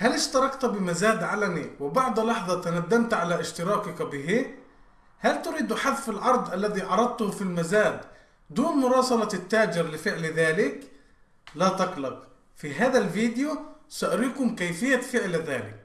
هل اشتركت بمزاد علني وبعد لحظة تندمت على اشتراكك به؟ هل تريد حذف العرض الذي عرضته في المزاد دون مراسلة التاجر لفعل ذلك؟ لا تقلق في هذا الفيديو سأريكم كيفية فعل ذلك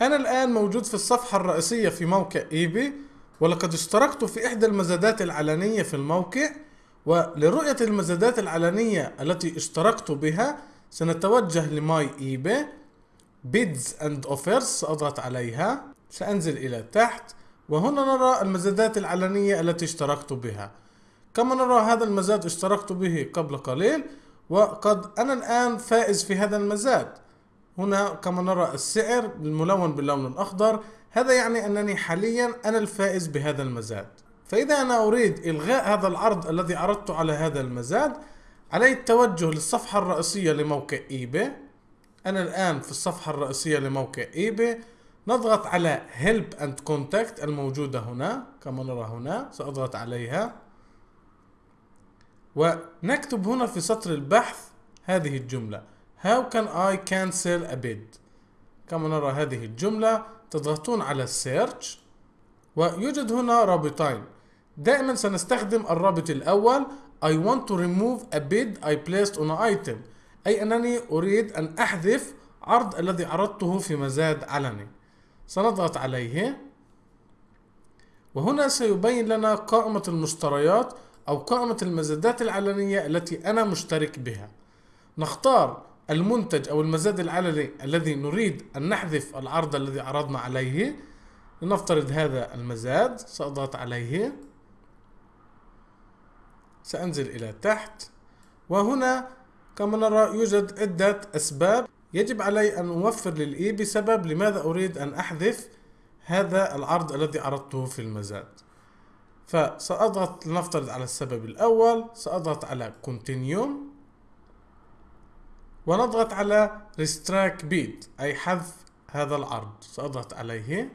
أنا الآن موجود في الصفحة الرئيسية في موقع eBay ولقد اشتركت في إحدى المزادات العلنية في الموقع ولرؤية المزادات العلنية التي اشتركت بها سنتوجه ل My eBay Bids and Offers سأضغط عليها سأنزل إلى تحت وهنا نرى المزادات العلنية التي اشتركت بها. كما نرى هذا المزاد اشتركت به قبل قليل وقد أنا الآن فائز في هذا المزاد. هنا كما نرى السعر الملون باللون الأخضر هذا يعني أنني حاليا أنا الفائز بهذا المزاد. فإذا أنا أريد إلغاء هذا العرض الذي عرضت على هذا المزاد علي التوجه للصفحة الرئيسية لموقع eBay أنا الآن في الصفحة الرئيسية لموقع eBay نضغط على Help and Contact الموجودة هنا كما نرى هنا سأضغط عليها. ونكتب هنا في سطر البحث هذه الجملة. How can I cancel a bid? كما نرى هذه الجملة تضغطون على Search ويوجد هنا رابطين. دائما سنستخدم الرابط الأول. I want to remove a bid I placed on an item. أي أنني أريد أن أحذف عرض الذي عرضته في مزاد علني. سنضغط عليه. وهنا سيبين لنا قائمة المشتريات أو قائمة المزادات العلنية التي أنا مشترك بها. نختار المنتج أو المزاد العلني الذي نريد أن نحذف العرض الذي عرضنا عليه لنفترض هذا المزاد سأضغط عليه. سأنزل إلى تحت. وهنا كما نرى يوجد عدة أسباب. يجب علي أن أوفر للإي بسبب لماذا أريد أن أحذف هذا العرض الذي عرضته في المزاد. فسأضغط لنفترض على السبب الأول سأضغط على Continue. ونضغط على Restrict Bid أي حذف هذا العرض. سأضغط عليه.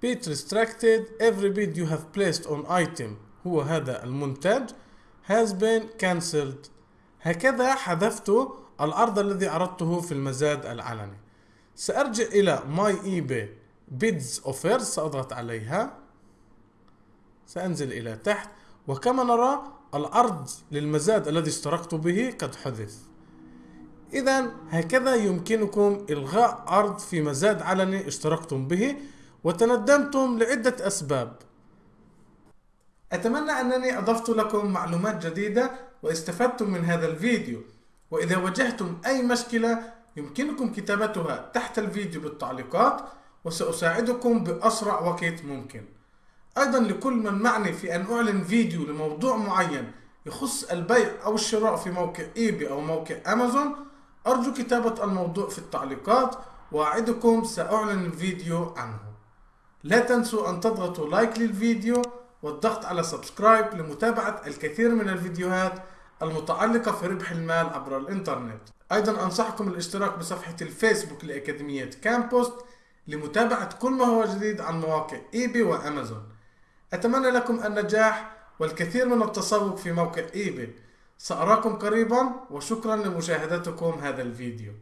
Bid restricted. Every bid you have placed on item هو هذا المنتج has been cancelled. هكذا حذفت العرض الذي عرضته في المزاد العلني. سأرجع إلى My eBay Bids Offers سأضغط عليها. سأنزل إلى تحت. وكما نرى العرض للمزاد الذي اشتركت به قد حذف. إذا هكذا يمكنكم إلغاء عرض في مزاد علني اشتركتم به وتندمتم لعدة أسباب. أتمنى أنني أضفت لكم معلومات جديدة واستفدتم من هذا الفيديو. وإذا واجهتم أي مشكلة يمكنكم كتابتها تحت الفيديو بالتعليقات وسأساعدكم بأسرع وقت ممكن. أيضا لكل من معني في أن أعمل فيديو لموضوع معين يخص البيع أو الشراء في موقع eBay أو موقع أمازون أرجو كتابة الموضوع في التعليقات وأعدكم سأعمل الفيديو عنه. لا تنسوا أن تضغطوا like للفيديو والضغط على subscribe لمتابعة الكثير من الفيديوهات المتعلقة في ربح المال عبر الإنترنت. أيضا أنصحكم الاشتراك بصفحة الفيسبوك لأكاديمية كامبوست لمتابعة كل ما هو جديد عن مواقع إيبي وأمازون. أتمنى لكم النجاح والكثير من التسوق في موقع إيبي. سأراكم قريبا وشكرا لمشاهدتكم هذا الفيديو.